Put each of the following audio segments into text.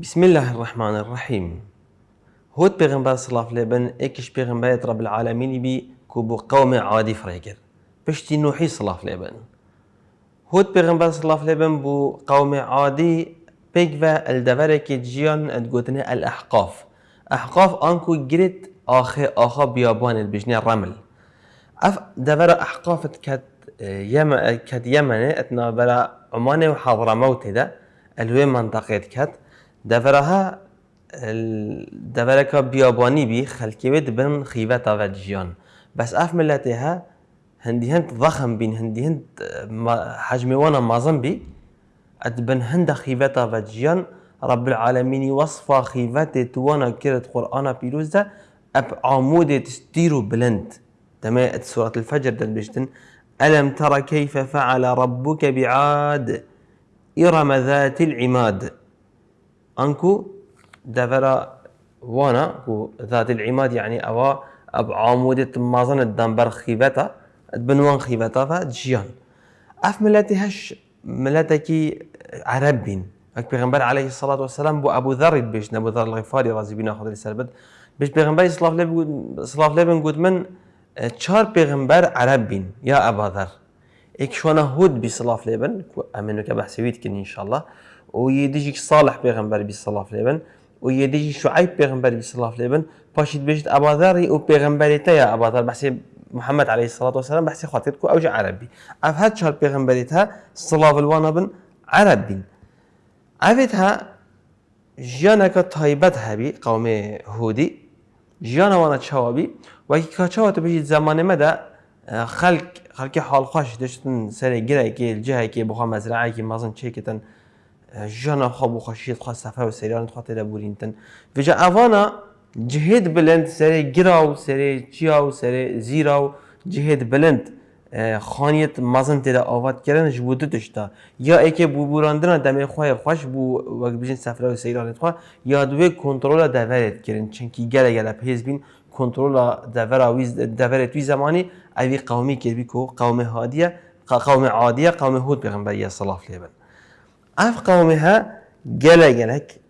بسم الله الرحمن الرحيم. هود پیغمبر صلاف لبن اكش پیغمبر رب العالمين بي كوبو قوم عادي فريقر بشتي نوحي صلاف لبن هود پیغمبر صلاف لبن بو قوم عادي بيجفا الدفرك جيان ادقوتنا الاحقاف. احقاف انكو جريت أخي آخا بيابان البجني الرمل اف دفر احقاف كت يمن كت يمن اتنا بلا عمان وحضرموت ده الوي منطقه كت دفرك بياباني بي خلكي بيت بن و جيان بس اف ملتها هندي هند ضخم بين هندي هند حجمي وأنا مازن بي ادبن هند خيبتا و جيان رب العالمين وصفا خيفتي توانا كرت قرآن بيروز ده اب عمود تستيرو بلند. تمام سورة الفجر دل بيشتن ألم ترى كيف فعل ربك بعاد؟ إرم ذات العماد. انكو دفرا وأنا كو ذات العماد يعني اوا اب عمودة مازن الدنبر خيبتا بنوان خيبتا فجيان اف ملتي هش ملتكي عربين اك پیغمبر عليه الصلاة والسلام بو ابو ذر بيش ابو ذر الغفاري رضي بنا خاطر السربد بيش پیغمبر صلاف لبن صلاف لبن قد من چهار پیغمبر عرب بين يا ابا ذر اك شوانا هود بي صلاف لبن امنو كبحسويت كن ان شاء الله ويديجي صالح پیغمبر بي صلاة لبن ويديجي شعيب پیغمبر بي صلاة لبن باشيت بيجت أبا ذر و پیغمبر تيا أبا ذر بحسي محمد عليه الصلاة والسلام بحسي خاطركو أوجه عربي. أف هاد شهر پیغمبر تا صلاة الوانا بن عربي. أفتها جيانك تايبت هبي قوم هودي جيانا وأنا تشاوبي وكي كاتشاوة بيجي زمان مدى خلق خلقي حال خوش دشتن سري جرى كي الجهة كي بخوا مزرعة كي مازن تشيكتن ژنا خواب و خشیت خواست سفر و سەریان خواتێ و جا اوانا جهێت بلند سری گرا و سەرێ چیا و سری زیرا و جهێت بلند خانیت مزن تێدا آوات کردن جبوده دشتا. یا ئەکێ بوبوراندنا دمی خواه خوش بو وقت بیشتر سفر و سریان خواه یا دوی کنترول دەڤێت کردن چنکی گەلە گەلە پیز بین کنترول دەڤێت وی زمانی اوی قومی کردبی که قوم هادیه قوم عادیه قوم هود پێغمبەر یە صلاح لێبن اف قومها جلا جلك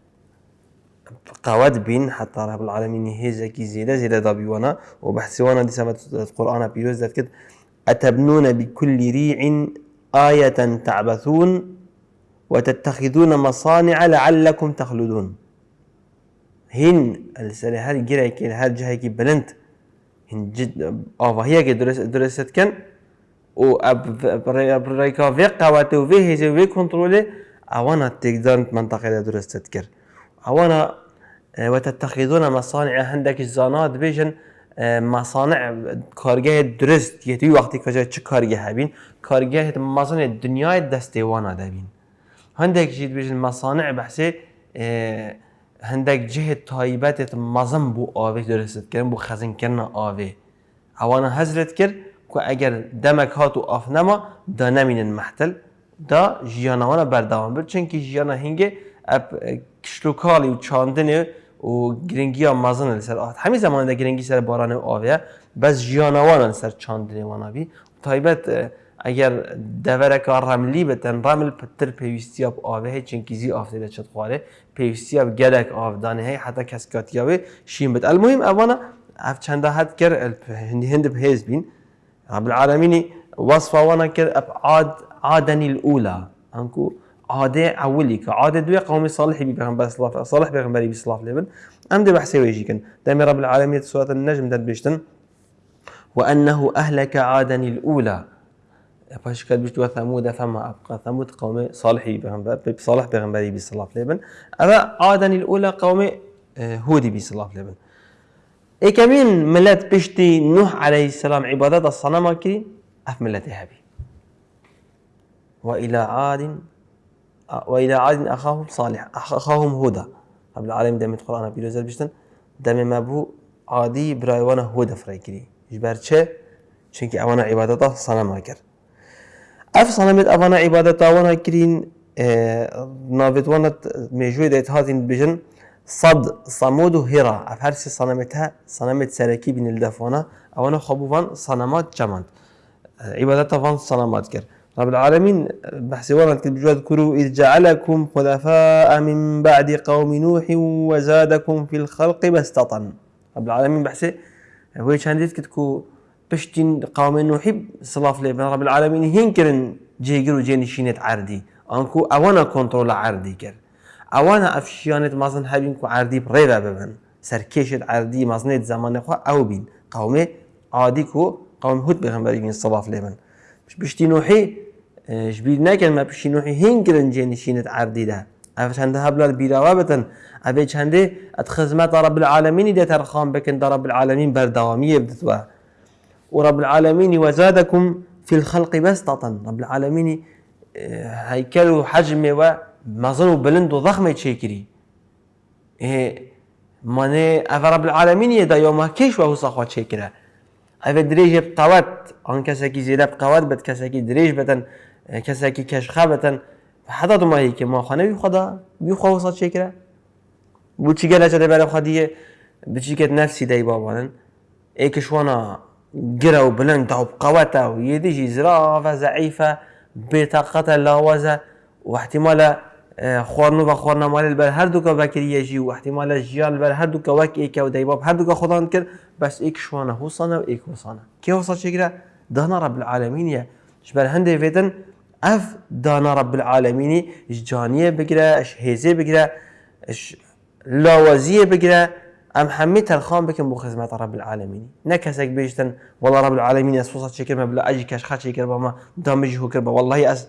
قواد بين حتى رب العالمين هيزكي زيادة زيادة دابيوانا وبحثوانا دي سبت القرآن بيروز ذات كد أتبنون بكل ريع آية تعبثون وتتخذون مصانع لعلكم تخلدون. هن السنة هل جرى كي هل جهة بلنت. هن جد آه هي كي درس درست كان. و اب ريكا في قواتو في هيزي في كنترولي أوانا تقدر منطقة درست تذكر. أوانا آه، وتتخذون مصانع عندك الزانات بيجن آه، مصانع کارگاه درست. یه توی وقتی که چه کارگاه هبین مصانع الدنيا دسته وأنا دبین هندك جيت بيجن؟ مصانع بحثي آه، هندك جهة تایبت مزن بو آوه درست کردن بو خزن کردن آوه اوانا هزرت کرد که اگر دمک هاتو آف نما دا نمینن محتل. دا جیانوانا برداوان بر چون که جیانا هنگه اپ کشلوکالی و چاندنه و گرنگی ها مزن سر آت همین زمان دا گرنگی سر باران و آویه بس جیانوانا سر چاندنه وانا بی طایبت اگر دوره که رملی بتن رمل پتر پیوستی ها آوه هی چون که زی آفتی دا چد خواره. پیوستی ها گدک آفدانه هی حتی کس کاتی شیم بت المهم اوانا اف چنده حد کر هند بهیز بین. رب وصف وأنا کر اب عاد عادني الأولى. أنكو؟ عادة أولي كعادة دوي قوم صالح بي بيغمبر صلاح صالح بيغمبر بي صلاح لبن أم دي بحسي ويجيكن. دائما رب العالمين سورة النجم داد بيشتن. وأنه أهلك عادا الأولى. باش كان بيشتو وثمود فما أبقى ثمود قوم صالح بيغمبر صالح بيغمبر بي صلاح لبن أبا عادا الأولى قوم آه، هودي بي صلاح لبن إيه كمين ملات بيشتي نوح عليه السلام عبادات الصنم كريم أف ملتي هابي وإلى عاد وإلى عاد أخاهم صالح أخاهم هدى. رب العالمين دائما القرآن بيروزر بيشتن دائما ما بو عادي براي وأنا هدى فريكري. جبر چه؟ چونكي أوانا عبادتا صنم كر أف صنمت أوانا عبادتا وأنا كرين آه نافت وأنا ميجوي ديت هاتين بجن. صد صمود هرا. أف هرسي صنمتها صنمت سركي بين الدفوانا أوانا خبوفان صنمات جماند. عبادتا فان صنمات كر. رب العالمين بحث ورد بجواد كرو إذ جعلكم خلفاء من بعد قوم نوح وزادكم في الخلق بسطة رب العالمين بحث هو كان كتكو بشتين قوم نوح صلاف لي. رب العالمين هنكرن جيجرو جيني شينت عردي. أنكو أوانا كنترول عردي كر. أوانا افشيانت مازن هبين كو عردي بريبا ببن. سركيشت عردي مازنيت زمان أو بين قومي عادي كو قوم هود بيغمبري بين صلاف لبن مش بشتي نوحي؟ جبيل نكن ما بشتي نوحي هنكرن جيني شينت عردي ده. أفش عندها بلا البيراوابة ابي عندي أتخزمات رب العالمين دي ترخام بكن رب العالمين بردوامية بدتوا ورب العالمين وزادكم في الخلق بسطة رب العالمين آه، هيكل وحجم ومظن بلند وضخم تشيكري إيه ماني أفا رب العالمين يدا يوم كيش وهو صخوة تشيكرا عن كساكي زيادة بقوات بد دريج بتن آه، كساكي كشخة بتن حتى ما هيك ما خانه بيخدا بيخوا وصل تشيكرا بوچی گله چه برای خودیه بچی که نفسی دای بابانن ایکش وأنا قرا بلند أو بقوته ويديجي زرافة ضعيفة بطاقة لاوزة واحتمال آه، خورنو و خورنا مال البر. هر دوكا بكري يجي واحتمال الجيال البر هر دوكا وك ايكا و ديباب هر دوكا خدان كر بس ايك شوانا هو صانا و صانا كي هو صار شكرا دانا رب العالمين يا شبال هندي فيتن اف دانا رب العالمين جانية بقرا اش هيزي بقرا اش لاوزية بقرا ام همه تلخان بکن بو خدمت رب العالمین نه کسک بیشتن والله رب العالمین از فوسات شکر مبلا أجي کش خات شکر ما دامجي هو كربا والله از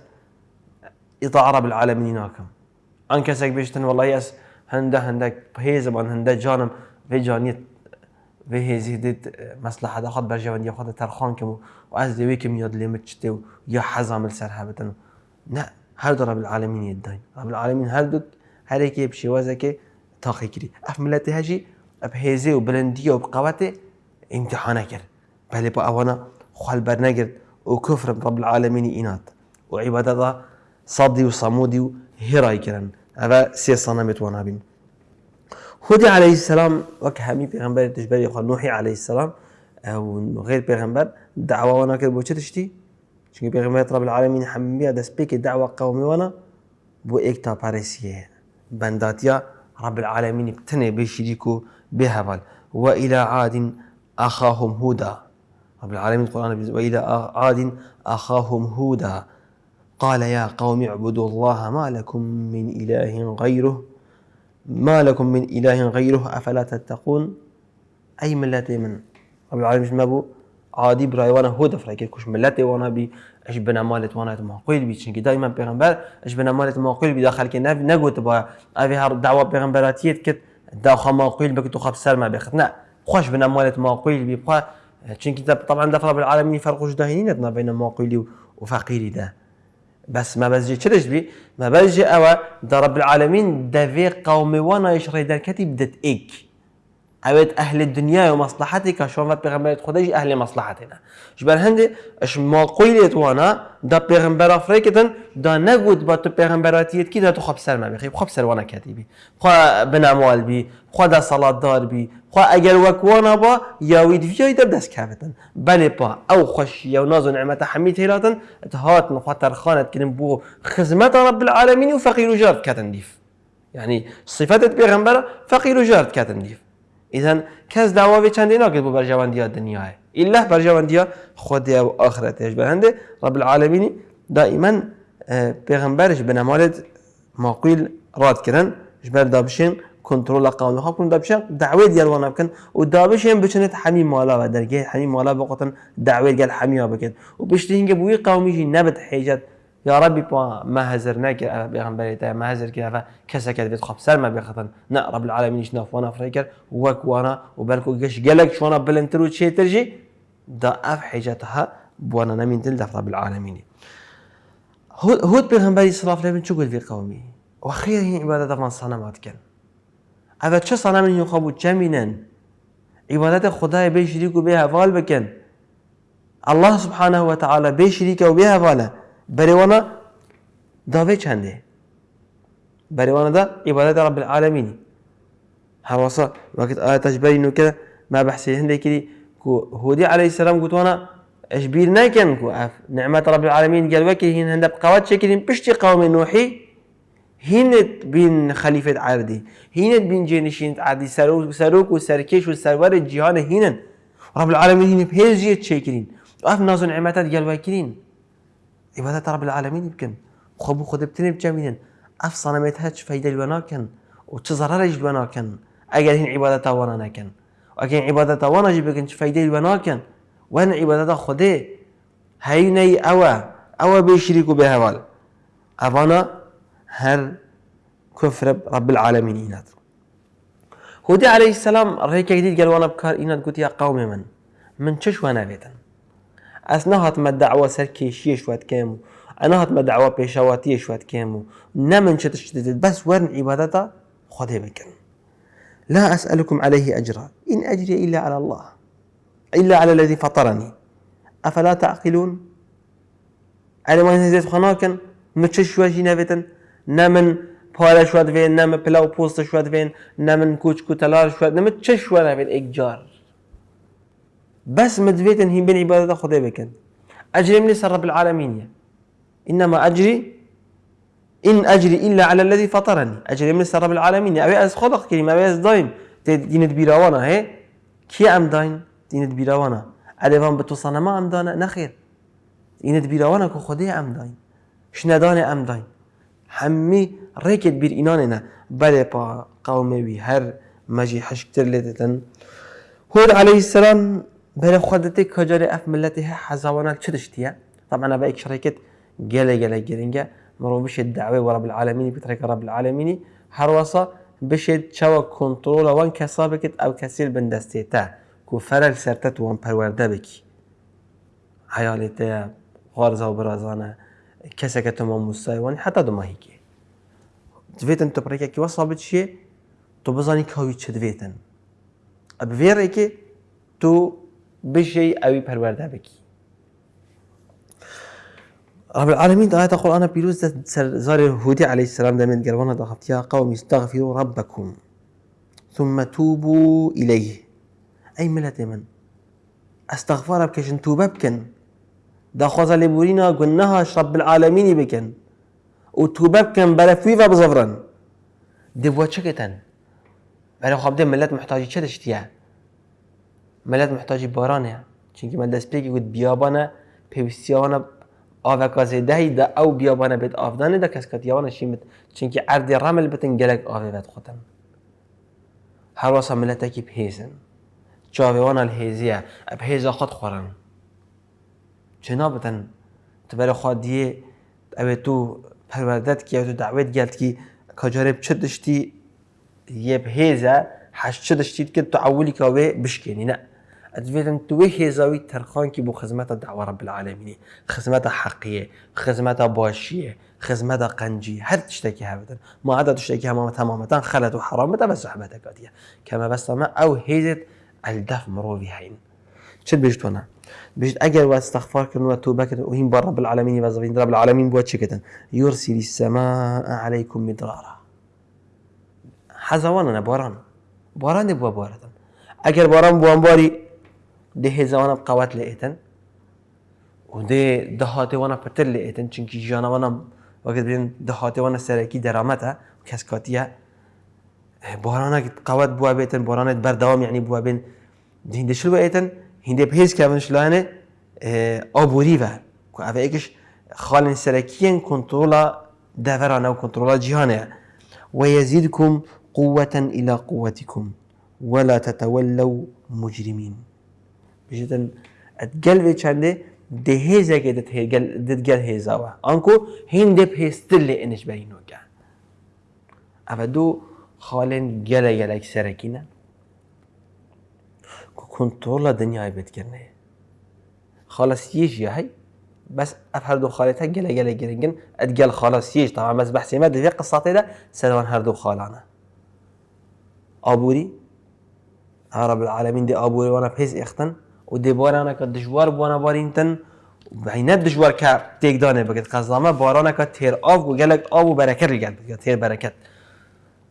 اطاع رب العالمین ان کسک بیشتن والله از هنده هنده هيز بان هنده جانم في جانيت في هيزي ديت مصلحة دا خد برجوان يا خد ترخان كم وأز دي ويكم ياد لي متشتو يا حزام السرها بتن لا هل رب العالمين يدين رب العالمين هل دك هريك يبشي وزكي تاخي كري أف ملتي هجي بهێزێ و بلندیە و بقوتێ امتحانە کرد بەێ بۆ ئەوەنە خال بەرنەگرت و کوفرم ڕب العالمینی ئینات و عیبەتەدا سەدی و سەمودی و هێڕای کرن ئەە سێ سەنەمێت وەنابین هودي عليه السلام وك همي پیغمبر تجبري خو نوحي عليه السلام أو غير پیغمبر دعوة وأنا كده بو تشتي؟ چونكي پیغمبر رب العالمين حمية دست بيك دعوة قومي وأنا بو ايكتا باريسية. بنداتيا رب العالمين بتني بيشريكو بهبل وإلى عاد أخاهم هودا. رب العالمين القرآن وإلى عاد أخاهم هودا. قال يا قوم اعبدوا الله ما لكم من إله غيره ما لكم من إله غيره أفلا تتقون؟ أي ملة من؟ رب العالمين ما بو عادي براي وأنا هودا فرايك كوش ملتي وأنا بي اش بنا مالت وأنا معقول بي چونكي دائما پیغمبر اش بنا مالت معقول بي داخل كي نگوت با اوي هر دعوه پیغمبراتيت كت داخل معقول بك تو خب سر ما بيخت لا خوش بنا مالت معقول بي بقى چونكي طبعا دفع رب العالمين فرق جداهين بين معقول وفقير ده. بس ما بزجي. تشرج بي؟ ما بزجي. أو دا رب العالمين دافي قومي وأنا يشري در كتب دت ايك اوید أهل دنیا و مصلحتی که شما پیغمبرت خودش أهل مصلحتنا. جبر هنده إش ما قیلت وأنا دا پیغمبر افریکتن دا نگود با تو پیغمبراتیت کی دا تو خب سر ما بخی خب سر وأنا کتیبی خوا بناموال بی خوا دا صلات دار بی خوا اگر وکوانا با یاوید ویای دا دست کفتن بله با أو خوش یا ناز و نعمت حمید هلاتن اتهات نخواتر خانت کنن بو خدمت رب العالمین و فقیر و جارد يعني صفات پیغمبر فقیر و جارد كاس دعوة في چندی ناکد بو برجواندی الدنيا إلا برجواندی خودی و آخرتش برهنده رب العالمين دائما آه، پیغمبرش به نمالد ماقیل راد کردن جبر دابشين کنترل قانون ها کن دابشين دعوه دیار وأنا بکن و دابشين بچنت حمی مالا و درگه حمی مالا بقطن دعوه گل حمی ها بکن و بشتی هنگه بوی قومیجی نبت يا ربي بوا ما هزرنا كي بيغمبري تا ما هزر افا كسا كي بيت خب سلمى بيخطن نا رب العالمين شناف وأنا فريكر وك وأنا وبالكو قش قالك بلنترو شي ترجي دا اف حاجتها بوانا نمين تلدف رب العالمين. هود بيغمبري صلى الله شو قل في قومي؟ وخير هي عبادة من صنمات كان أفا چه صنم يخابو چمينن عبادة خدای بيشريكو بها فال بكن. الله سبحانه وتعالى بيشريكو بها فاله بريوانا داوي چنده بريوانا دا عبادة رب العالمين هواسا وقت آية تجبري انه كده ما بحثي هندي كده هودي عليه السلام قلت وأنا إيش بير نكن كو أف نعمة رب العالمين قال وكي هين هند بقوات شكلين بشتي قوم نوحي هينت بين خليفة عردي هينت بين جينشين عردي سروك سروك وسركش وسرور الجهان هينن رب العالمين هين بهيجيت شكلين. اف نازو نعمتات قال وكيلين عبادة رب العالمين يمكن. خبو خد بتني بجميلن اف صنمتها فايدة الوناكن وتزرر الوناكن اگر هين عبادة وأنا نكن واگر عبادة وأنا جيبكن فايدة الوناكن وان عبادت خدا هینه أوا أوا بيشركوا بهوال. اوانا هر كفر رب العالمين إينات هودي عليه السلام قال وأنا بكار إينات قلت يا قومي من. من چش وأنا بيتن أثناء ما الدعوة سر كيشية شوات كامو أنا هات ما دعوة بيشواتية شوات كامو نمن شتشتت بس ورن عبادتا خده بكن لا أسألكم عليه أجرا إن أجري إلا على الله إلا على الذي فطرني أفلا تعقلون على ما ينزل خناكن متش شو جينا بيتن نمن پاره شواد وين نم پلاو پوست شواد وين نمن کوچ کوتلار شواد نم چه شواد وين اجار بس مدفيتن هي بين عبادة خدا بكن. أجري من رب العالمين إنما أجري إن أجري إلا على الذي فطرني. أجري من رب العالمين أبي أز خلق كلمة أبي أز دايم دين تبيراوانا هي؟ كي أم داين؟ دینت بیراوانه الوان به تو صنما أم دانه نخیر دینت بیراوانه که خودی أم داین شندان أم داین همی ریکت بیر اینانه نه بله پا قومه وی هر مجی حشکتر لیتتن هود علیه السلام بله خودتی کجار اف ملته حزوانه چه دشتیه طبعا با ایک شرکت گله گله گرینگه مرو بشه دعوه و رب العالمینی بترک رب العالمینی. هر وصا بشه چوا کنترل وان کسابکت أو کسیل بندستیته کو فرق سرتت وان پرورده بکی. حیالته غارزه و برازانه کسی که تو ما مستایوانی حتی دو ماهی که. دویتن تو پرکه که وصابت چیه؟ تو بزانی که چه دویتن. اب که تو بشي اوي پرورده بکی. رب العالمين آية القرآن بيروز زار هودي عليه السلام دائما قال ضغط يا قوم استغفروا ربكم ثم توبوا إليه أي ملت من استغفار بكشن توبة بكن دا خوزا لبورينا قلناها رب العالمين بكن وتوبة بكن بلا فيفا بزفرن دبوا چكتن بلا ده ملت محتاجي چه دشتيه ملت محتاج بارانه. چونکی من دست پێکی گوت بیابانە پێویستیانە ئاڤکازێ دەهیدا ئەو بیابانە بێت کس دە شیم. شیمت. چونکی عرض رمل بتن گەلک ئاێت خوتم هەروەسە ملەتێکی پێزن چاوێوانە هێزیە اب هیزا خود خورن. چنا بتن؟ تبەرە خود دیه ئەوێت تو کی کیا تو داوێت گەلتکی کەجارێ چ دشتی؟ یه هێزە هەش چ دشتیت که تو ئەولی کاوێ بشکنی. نه. ادویتن تو هیزاوی ترخان کی بو خدمت دعوة رب العالمین خدمت حقیه خدمت باشیه خدمت قنجی هر تشتكي هبدا ما عدا تشتكي همام تماما خلت وحرام بس صحبتك كما بس أو هيزت الدف مروفي هين شد بيجتونا بيجت اجر واستغفار كن وتوبة كن وهم بر رب العالمين وزفين رب العالمين بوات شكتن يرسل السماء عليكم مدرارا. حزوانا باران باران بوا باران اگر باران بوان باري ده هزوانا بقوات لئتن وده دهات وأنا پتر لئتن چنكي جانا وأنا وقت بين دهات وأنا سرکی درامتا كسكاتيا بارانك قوات بوا بيتن بارانت بردوام يعني بوا بين هنده شلو ایتن هنده بهیز که شلانه آبوری و که اوه ایکش خالن سرکیین کنترولا دورانه و کنترولا جهانه ويزيدكم قوة إلى قوتكم ولا تتولوا مجرمين بجدن اتقل في چنده ده هيزا كده دتقل هيزاوا انكو هين دب هيستل انش بينو كان افدو خالن جلا جلا کنترل دنیای بد کرنه. خلاص يجي هاي بس افهر دو خالتها جلا جلا جرينجن اتقال خلاص يجي طبعا بس بحسي ما في قصة ده سنوان هردو خالانا ابوري رب العالمين دي ابوري وأنا بهز اختن. و دێبارانەکە دژوار بووە بارینتن بەینەت دژوار کە بگید. بگت بارانه که تیر آب و گەلک آب و برکت لگد بگید. تیر برکت.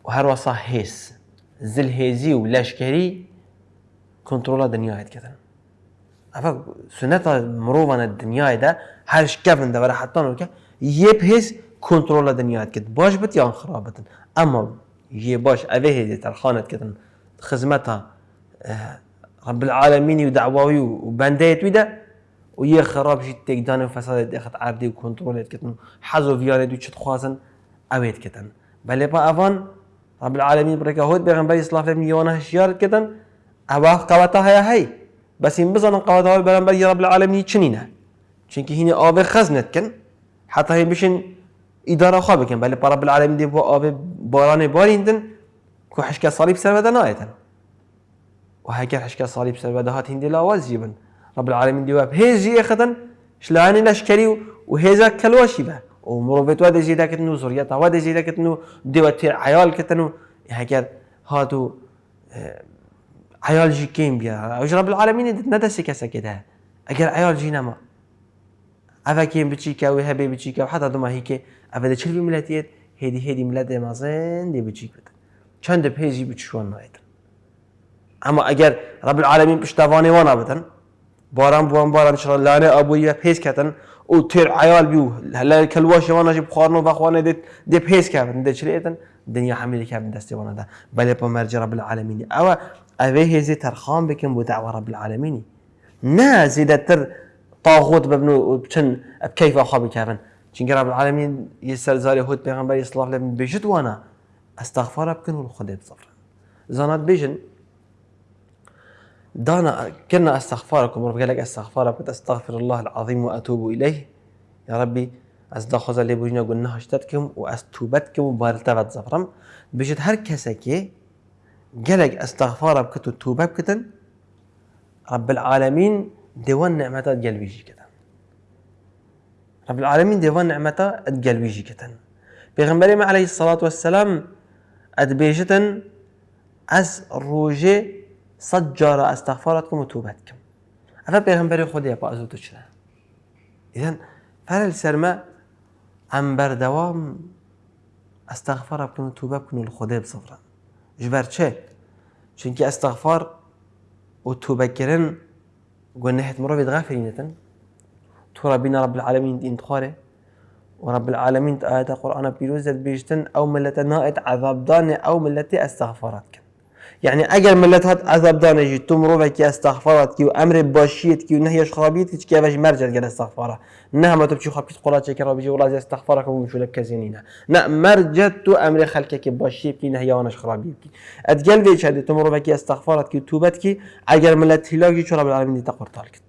و هەروەسا هێز زل هێزی و لەشکری کنترۆلە دنیاهتکردن ئەفە سنەتە مرۆڤانە دنیادا هەر شکەفن دەبەرە حتانکە یەپ هێز کنترۆلە دنیات کرد باش بت یان خراپبتن اما یه باش ئەێ هێزی تەرخانت کردن. خزمەتە رب العالمين ودعواوي وبنديت ويدا ويا خراب جيت تيكدان وفساد دخت عردي وكنترول كتن حزو فياري دو خوازن اويت كتن. بل با افان رب العالمين بركة هود بيغنبري صلاة فلم يوانا هشيار كتن اوا قواتا هيا هي بس این بزنن قواتا هاي بلنبري رب العالمين چنينه. چونكي هيني آب خزنت كن حتى هي بشن إدارة خواه بكن. بل رب العالمين دي بو آب باران باریندن كو حشكا صليب سر بدا نايتن وهكذا حشكا صليب سر بدا هات هندي لاواز جيبن. رب العالمين دي واب هيزي إخدن شلاني نشكري وهيزا كلواشي به ومروفيت واد زيدا كتنو زوريتا واد زيدا كتنو ديوتي عيال كتنو. هكذا هاتو آه، عيال جي كيم بيا. وش رب العالمين ندسي كسا كده اگر عيال جي نما. افا كيم بتشيكا وهبي بتشيكا وحتى دوما هيك افا ده چلبي ملتيت هيدي هيدي ملت مازن دي بتشيك بتن چند بيجي بتشوان نايتن اما اگر رب العالمین پشتوانه وانا بدن باران بوان باران شر لانه ابویا پیس کتن او تیر عیال بیو هلا کلواش وانا جب خارنو بخوانه دت دی پیس کردن دت شریتن دنیا حمل کردن دستی وانا ده بله پا مرج رب العالمین او اوه هزی ترخام بکن بو دعوه رب العالمینی نه زیده تر طاغوت ببنو بچن بکیف آخوا بکردن چونکه رب العالمین یه سرزاری هود پیغمبر صلاح لبن بجد وانا استغفار بکن و خدا بصفر زانات بجن. دانا كنا استغفاركم رب قال لك استغفارك أستغفر الله العظيم وأتوب إليه. يا ربي از داخل اللي بوجنا قلنا هشتتكم واز توبتكم وبارلتفت زفرم. بجد هر كسكي قالك استغفارك كتو توبة كتن رب العالمين ديوان نعمتا قلبي كتن رب العالمين ديوان نعمتا قلبي كتن بيغنبري عليه الصلاة والسلام أدبيجتن أز روجي صجر استغفاراتكم وتوبتكم. أفا پیغمبر خودی با ازو تو چنه إذن فرل سرما ام بردوام استغفار بکن و توبه بکن و خدا بصفرن جبر چه؟ چونکی أستغفار و توبه کردن گناهت مرة بيتغافرينتن تو رب العالمين دين تخاره ورب العالمين آيات القرآن بيروزت بيجتن أو ملت نائت عذاب دان أو ملتي استغفارات يعني اگر ملت هات عذاب دانجی تو مرو کی استغفارات کی و أمر باشیت کی و کی اوش مرجع گل استغفاره. نه ما تو بچی خاب کیس قولات چکر بيجي والله استغفارك و مشول كزينينا نه مرجع تو أمر خلقك کی باشیت کی نهی آنش خرابیت کی. ادگل وی چه تو مرو کی استغفارات کی توبت کی اگر ملت هلاکی چرا رب العالمین تقر تاركت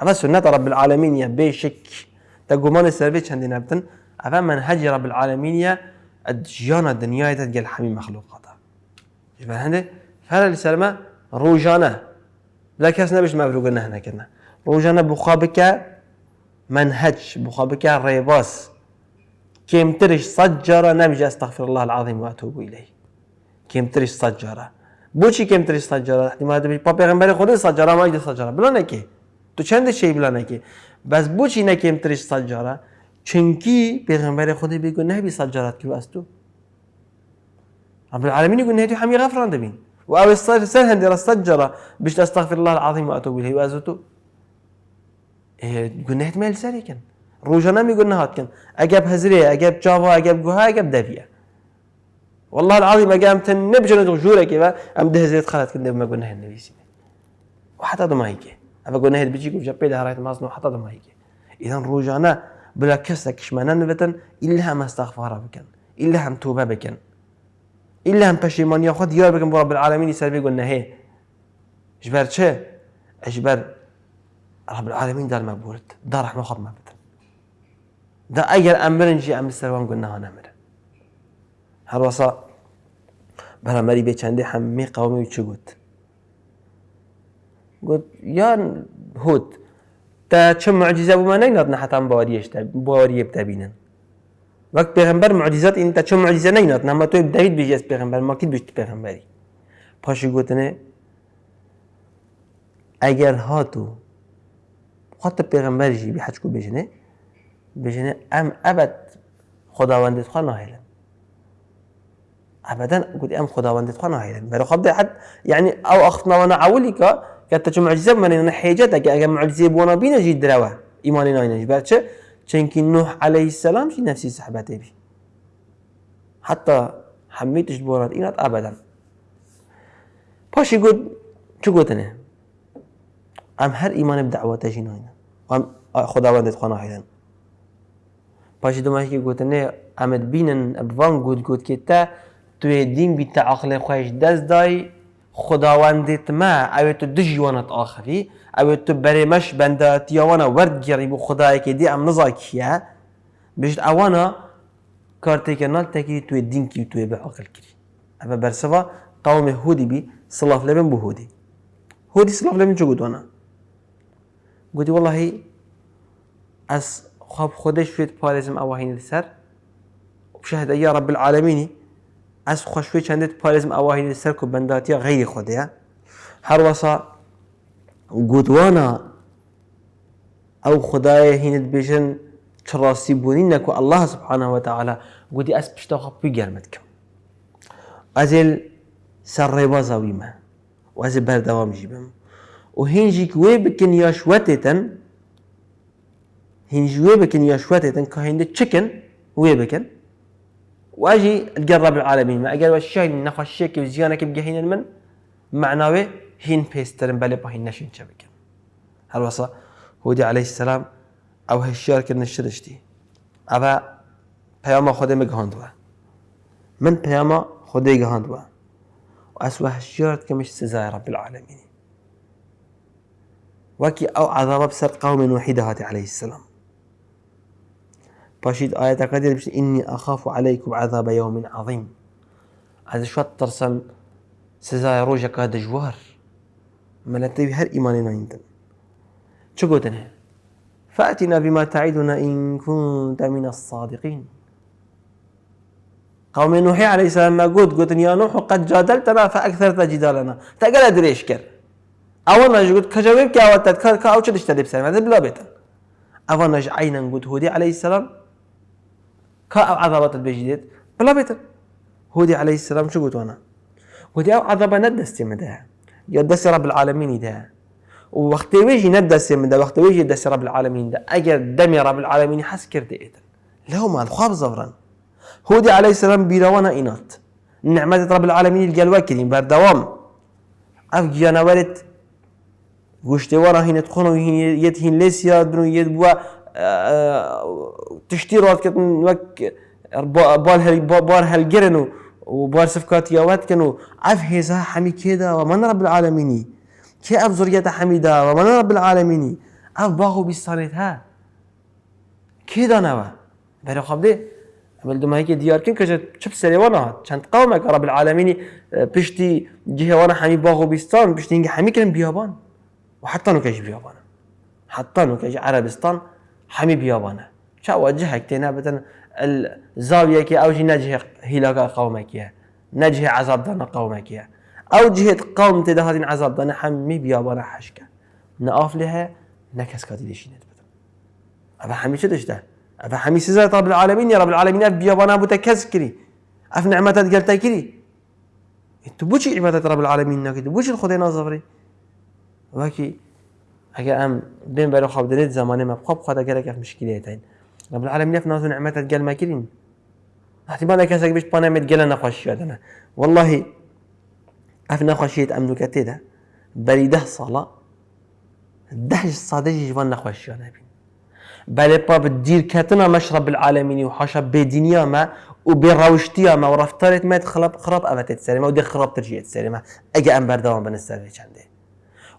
اما سنت رب العالمین یا بشك تقومان السربي چندين ابتن؟ اما منهج رب العالمين يا الجيان الدنيا تتقل حمي مخلوقات. بەهندێ هەر لە سەرمە ڕۆژانە لا کەس نەبش مەبروگە نەهنەکردە ڕۆژانە بخوا بکە من هەج بخوا بکە ڕێباس کێمترش سەد جارە الله العظیم واتوبووی لەی کێمترش سەد جارە بۆچی کێمترش سەد جارە احتیما دەبیت پاپێغمبەری خۆی سەد جارە مای سەد جارە بڵانەکێ تو شی بلا نکی. بس بوچی نه سەد جارە چونکی پیغمبر خۆی بگو نەبی سەد جارات کرد تو رب العالمين يقول نهيتي حمي غفران دبين. وأو السر هندي السجرة بيش أستغفر الله العظيم وأتوب إليه وأزوتو. إيه يقول نهيت ميل سري كان. روجانام يقول نهات كان. أجاب هزري أجاب جافا أجاب جوها أجاب دافيا والله العظيم أجاب تنبجن جورا كيفا. أم ده زيت خلت كنا ما قلنا النبي سيدي. وحتى ما هيك. أبى قلنا هيد بيجيكم جابي ده رايت مازنو حتى ما هيك. إذا روجانا بلا كسك شمانا نبتن إلا ما استغفر بكن. إلا هم توبة بكن. ایلا هم پشیمانی خود دیار بگم رب العالمینی سر بگو نهه اجبر چه؟ اجبر رب العالمین در مبورد در رحمه ما بدن دا اگر امرن جی امر سروان گو نهان امره هر واسا برامری به چنده همه قومی چه گفت گفت یا هود تا چه معجزه بو من نگنات نحتم باوریش باوریه بتبینن وقت پیغمبر معجزات این تا چه معجزه نینات نما تو داوید بیجی از پیغمبر. ما کی بیشت پیغمبری؟ پاشی گوتنه اگر هاتو خاطر پیغمبر جی بی حج کو بجنه بجنه ام ابد خداوندت خوا ناهیلن. ابدا قلت ام خداوندت خوا ناهیلن. برای خب حد يعني أو اخطنا وأنا عولي کە چ معجزە منێنە حێجەتە ئەگە معجززیێ بۆنە بینەژی درەوە ئیمانی ناینەژ بەچە چونکی نوح علیه السلام شی نفسی صحبته بی؟ حتی حمیتش بارد اینات ابدا. پاشی گود چو گوتنه؟ ام هر ایمان بدعوات اینا. و ام خداوندت خانه هیدن پاشی دومش که گوتنه امد بینن ابوان گود گود که تا توی دین عقل خواهش دست خداوندت ما أو تو دجوانت آخری أو تو بریمش بنده تیوانا ورد گیری بو خدای که دی ام نزا کیه؟ بجد اوانا کارتی که نال تکی توی دین کی توی به عقل کری اما برسوا قوم هودی بی صلاف لبن بو هودی. هودی صلاف لبن چو گوتوانا گوتی والله از خواب خودش فيت پارزم اواهین سر بشهد يا رب العالمين از خوشوی چندت پارزم آواهی سر کو بنداتیا غیر خوده هر وصا گودوانا أو خدای هینت بیشن چراسی بونی نکو الله سبحانه و تعالی گودی از پشتا خب بگرمت کم از ال سر ریبا زاویمه و از بردوام جیبم. و هینجی که وی بکن یا شوتتن هینجی وی بکن یا شوتتن که هینده چکن وی بکن. واجي تقرب العالمين ما أقل وشاي نخشيك وزيانك بقهين من؟ معناوي هين بيسترن بلي بهين نشين شبكة. هل وصا هودي عليه السلام أو هالشيار كنا شدشتي أبا پیاما خودی مگهاندوه من پیاما خودی گهاندوه و اسوه كمش سزاي رب العالمين. وكي أو عذاب بسر قوم وحيدة هاتي عليه السلام. باشيد آية قدير بشت إني أخاف عليكم عذاب يوم عظيم. هذا شو ترسم سزاي روجك هذا جوار؟ ملتي هر إيماننا عندنا شو قلتنا فأتنا بما تعدنا إن كنت من الصادقين. قوم نوح عليه السلام ما قلت قلت يا نوح قد جادلتنا فأكثرت جدالنا. تقل أدريش كر أولا قلت كجواب كي أوتت كأوش تشتري بسلام؟ هذا بلا بيتا أولا عينا قلت هودي عليه السلام كا أو عذابات البيجديت بلا بيتر. هودي عليه السلام شو قلت أنا؟ قلت أو عذابا ندستي من ده يدسي رب العالمين ده. وقت ويجي ندسي من وقت ويجي يدسي رب العالمين ده اجر دمي رب العالمين حس كرتي ايتن له ما الخواب زفرا هودي عليه السلام بيروانا اينات نعمة رب العالمين الجلوة كريم بردوام أف جانا ورد گوشتی ورا هین تخونو يد هين ليس يادنو يد بوا. تشتي روات كتن وك بال هل بار هل وبار صفقات ياوات كانوا عف هيزا حمي كده ومن رب العالمين. كي اف زرية حميدة ومن رب العالمين. اف باغو ها. كده نوا. بري خبدي بل دوما هيك ديار كن كجا شب سري وأنا. چند قومك رب العالمين. بشتي جهة وأنا حمي باغو بيستان بشتي حمي كلم بيابان. وحتى نو كيش بيابان. حتى نو كيش عربستان. حمي بيابانه شا وجهك تينا بتن الزاوية كي أو جي نجه هلاك قومك يا نجه عذاب دانا قومك يا أو جهة قوم تدهاتين عذاب دانا حمي بيابانا حشكا نقاف لها نكس كاتي ديشي نتبتن أبا حمي شو دشته؟ أبا حمي سيزا رب العالمين يا رب العالمين أف بيابانا بتكز كري أف نعمتات قلتا كري انتو بوشي عبادة رب العالمين ناكي بوشي الخدين نظفري وكي اگر ام بین برای خواب دلید زمانه ما خواب خدا گره کف مشکلی تاین رب العالمین نف نازو نعمتت گل مکرین احتمال کسی بیش پانه مت گل نخوش یادنه والله اف نخوشیت ام نکته ده. بری ده صلاة ده صادق جوان نخوش یادنه بین بل باب دير كاتنا مشرب العالمين وحاشا بدنيا ما وبروشتيا ما ورفتارت ما تخرب خراب أبتت سلمة ودي خراب ترجيت سلمة أجا أم بردوان بن السلمة چنده.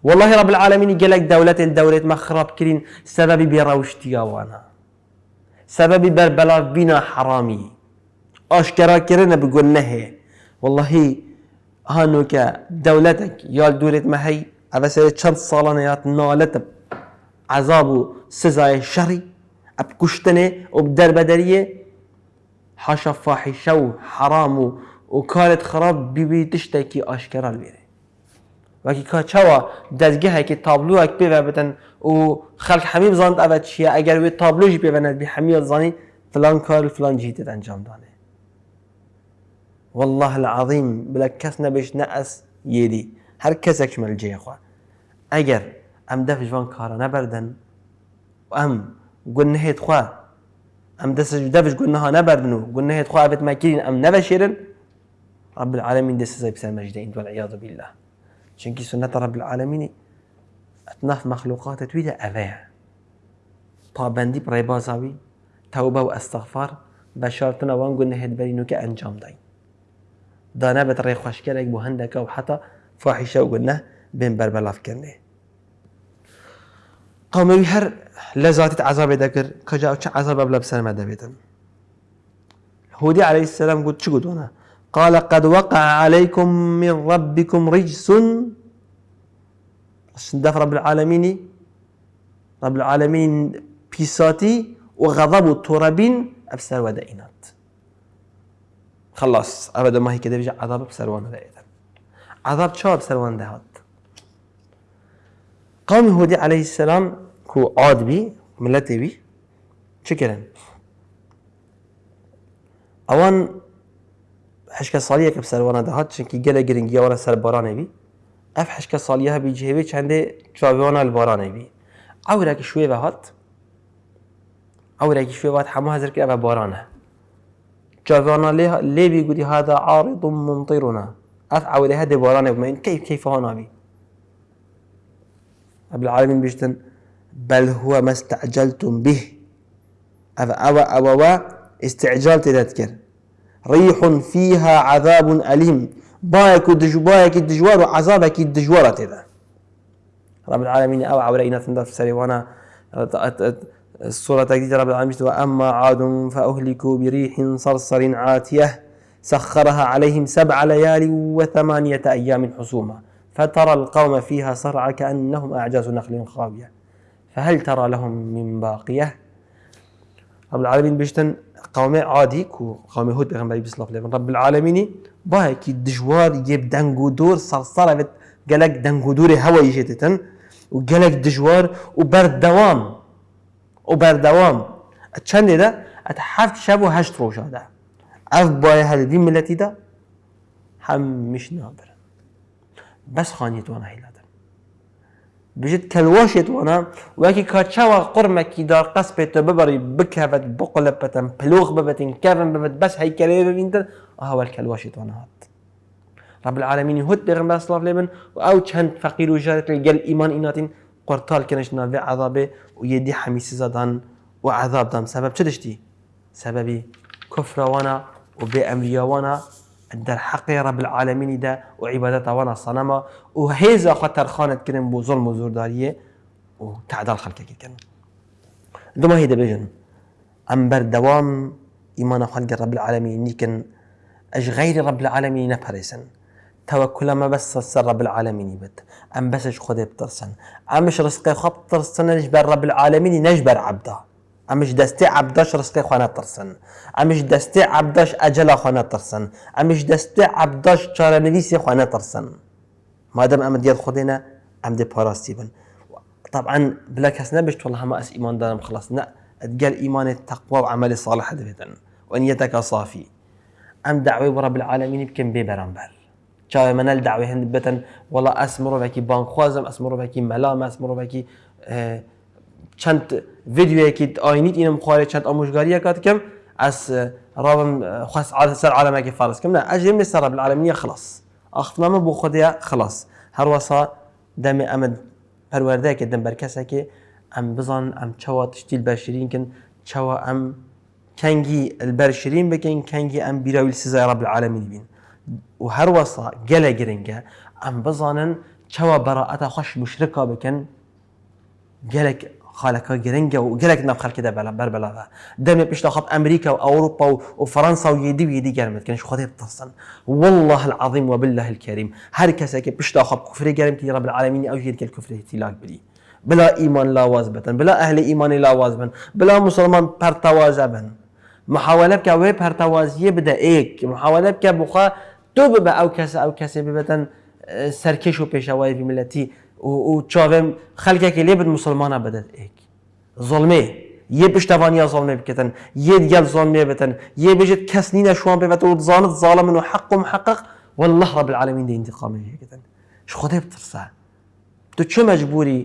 والله رب العالمين قالك دولة الدولة ما خراب كرين سبب بيروشتيا وأنا. سبب بربلا بنا حرامي. اشكرا كرنا بقول نهي والله هانوك دولتك يا دولة ما هي؟ سيد چند صالانيات نالت عذاب سزاي شري. ابكشتنه وبدر بدرية. حاشا فاحشة وحرام وكانت خراب بيبي تشتكي أشكرا البيري وکی کاچوا دزگه که تابلو اک و بدن و خلق همه بزاند اول چیه؟ اگر وی تابلوش ببند بی همه زانی فلان کار فلان جهت انجام دانه والله العظيم بلا کس نبش نأس يدي هر کس اکمل جه خواه اگر ام دف جوان کارا نبردن و ام گنهت خوا ام دست دفش گنها نبردن و گنهت خوا ابت مکرین ام نبشیرن رب العالمين دست زي بسر مجدين والعياذ بالله. رب العالمين اتناف مخلوقات تويدا اوه. پابندی برای بازاوی توبه و استغفار بە شارتنەوان گونەهێت بەرینوکە ئەنجام داین دانا بە ڕێ خوشکێک بۆ هەندەکە و حتا فاحیشە و گونە بێن بەربەلافکردێ قومەوی هەر لە زاتیت عذابێ دەکرد کەجا چه عذاب بە بسەرمە دەبێتن هودي عليه السلام قلت شو قلت قال قد وقع عليكم من ربكم رجس. دف رب العالمين رب العالمين بيساتي وغضب ترابين ابسر ودائنات. خلاص أبدا ما هي كده بيجي عذاب بسروان دائما عذاب شو؟ بسروان دهات قوم هود عليه السلام كو عاد بي ملتي بي. شكرا أوان دهات شنكي جلا جرينجيا ولا سر بارانه بي اف حشكة صالية بيجي بي چنده شاويوانا البارانه بي عورك شوية بهات ئەورێکی شوێوات هەموو هەزرکە بە بۆرانە جاوانە لێ بيقولي هذا عارض ممطرنا ئەف ئەوێ هەدێ بمەین كيف كيف نابی رب العالمين بيشتن بل هو ما استعجلتم به. أو, أو استعجال تذكر ريح فيها عذاب أليم. بايك بايك الدجوار وعذابك الدجوار تذا. رب العالمين أو عورينا تندر في سريوانا السورة تجديد رب العالمين وأما عاد فأهلكوا بريح صرصر عاتية سخرها عليهم سبع ليال وثمانية أيام حسوما. فترى القوم فيها صرعى كأنهم أعجاز نخل خاوية. فهل ترى لهم من باقية؟ رب العالمين بيشتن قوم عادي كو قوم هود بيغمبري بسلاف لفن رب العالمين باهي دجوار يب دنگو دور صرصرة قالك دنگو دور هوا يجيتتن وقالك دجوار وبردوام و بەردەوام چەندێدا ئەت هەفت شەب و هەشت ڕۆژادا ئەف باە هەلدی ملەتیدا هەمیش نابرن خانیتوانە هیلادن بژێت کەلواشێتوانە وەکی کاچاوە قڕمەکی دار قەس پێێتە ببڕی بکەوێت بقلە پەتەم پلۆخ ببێتین کەڤن ببێت بەس هەیکەلێ ببینتر ئاوەل کەلواشێتوانە هات. رب العالمين هود بيغمبر صلى الله عليه وسلم أو فقير وجارت الجل إيمان ايناتين قرطال كنش نافع عذابه ويدي حميسي زادان وعذاب دام. سبب چدشتي سببي كفر وأنا وبأمريا وأنا در حق رب العالمين ده وعبادته وأنا صنما. وهيزا خطر خانت كرن بو ظلم وزورداريه وتعدال خلقه كن دوما هيدا بيجن. أم دوام إيمان خلق رب العالمين نيكن. اش غير رب العالمين نبرسن توكل ما بس سر رب العالمين يبت. أم بسش خذ بترسن امش رزقي خب ترسن نجبر رب العالمين نجبر عبده أمش دستي عبداش رزقي خوانا ترسن. أمش دستي عبداش أجل خوانا ترسن. أمش دستي عبداش چاره نویسی خوانا ترسن. ما دام ام ديال خدينا ام دي باراستي بن. طبعا بلا كاس نبش والله ما اس ايمان دارم خلاص لا تقال ايمان التقوى وعمل صالح دبتن ونيتك صافي ام دعوي رب العالمين بكم بيبرامبر چاوی من الدعوه هند بتن والله اسمرو وکی بانخوازم اسمرو وکی ملام اسمرو وکی چند ویدیو کی آینیت اینم خواره چند آموزگاری کات کم از رابم خاص على سر عالمه کی فارس کم. نه أجي من سر رب العالمين خلاص. اخفنا ما بو خديا خلاص. هر وصا دم امد پرورده که دم برکسه که ام بزن ام چوا تشتیل برشرین کن. چوا ام کنگی البرشرین بکن کنگی ام بیراویل سزای رب العالمین بین. و هەروەسا گەلە گرنگە ئەم بزانن چاوە بەڕەتا خۆش مشرکا بکەن gelek خالەکە گرنگە و gelek ناف خەکەدا بەر بەلاە دەمێ پێشتاخات ئەمریکا و ئەوروپا و فەەنسا و یدی ویدی گەرمتکەن خۆی بتەسن والله العظیم وبالله الكريم هەر کەسێکی پشتاخاب کوفری گەرمتی رب العالمین ئەو هێت کوفری تیلاک بری بلا ئیمان لاواز بتن بلا ئەهلی ئیمانی لاواز بن بلا مسلمان پەرتەوازە بن محاولە بکە وێ پەرتەوازیە بدە ئێک محاولە بکە بخوا تۆ ببە ئەو کەسە ئەو کەسێ ببەتەن سەرکەش و پێشەوای میلەتی و چاوێم خەلکێکی لێ بن مسلمانە بدەت ئێک. زڵمێ یە پشتوانیا زڵمێ بکەن یە دیگەل زۆنمێ بتن یە بێژێت کەس نینە شوان بێت و من و حق و محقق والله رب العالمين دي انتقامي هيك شو خدي بترسى تو چه مجبوری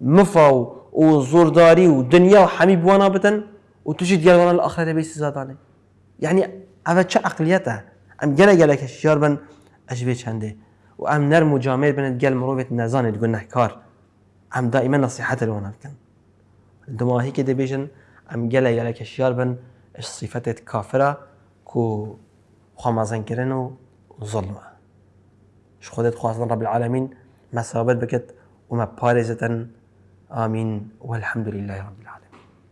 مفا و وزورداري ودنيا وحمي بوانا بتن وتجي ديال وأنا الاخره بيس زادانه يعني هذا چه عقليته ام جلا جلا كشيار بن اجبي چنده وام نر مجامل بن تقال مروفة نزان تقول نحكار ام دائما نصيحة الوانا بكن دماهي كده بيجن ام جلا جلا كشيار بن اش صفات كافرة كو خمازن كرن وظلمة شو خدت خواصن رب العالمين ما سابت بكت وما بارزة آمين والحمد لله رب العالمين